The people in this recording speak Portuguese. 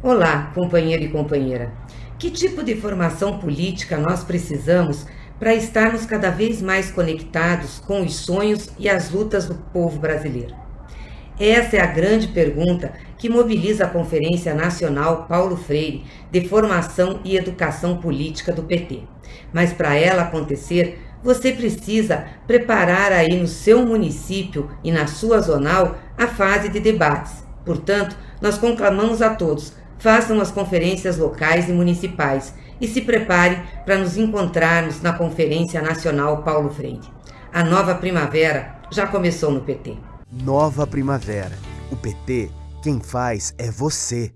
Olá, companheiro e companheira. Que tipo de formação política nós precisamos para estarmos cada vez mais conectados com os sonhos e as lutas do povo brasileiro? Essa é a grande pergunta que mobiliza a Conferência Nacional Paulo Freire de Formação e Educação Política do PT. Mas para ela acontecer, você precisa preparar aí no seu município e na sua zonal a fase de debates. Portanto, nós conclamamos a todos, façam as conferências locais e municipais e se prepare para nos encontrarmos na Conferência Nacional Paulo Freire. A nova primavera já começou no PT. Nova Primavera. O PT, quem faz é você.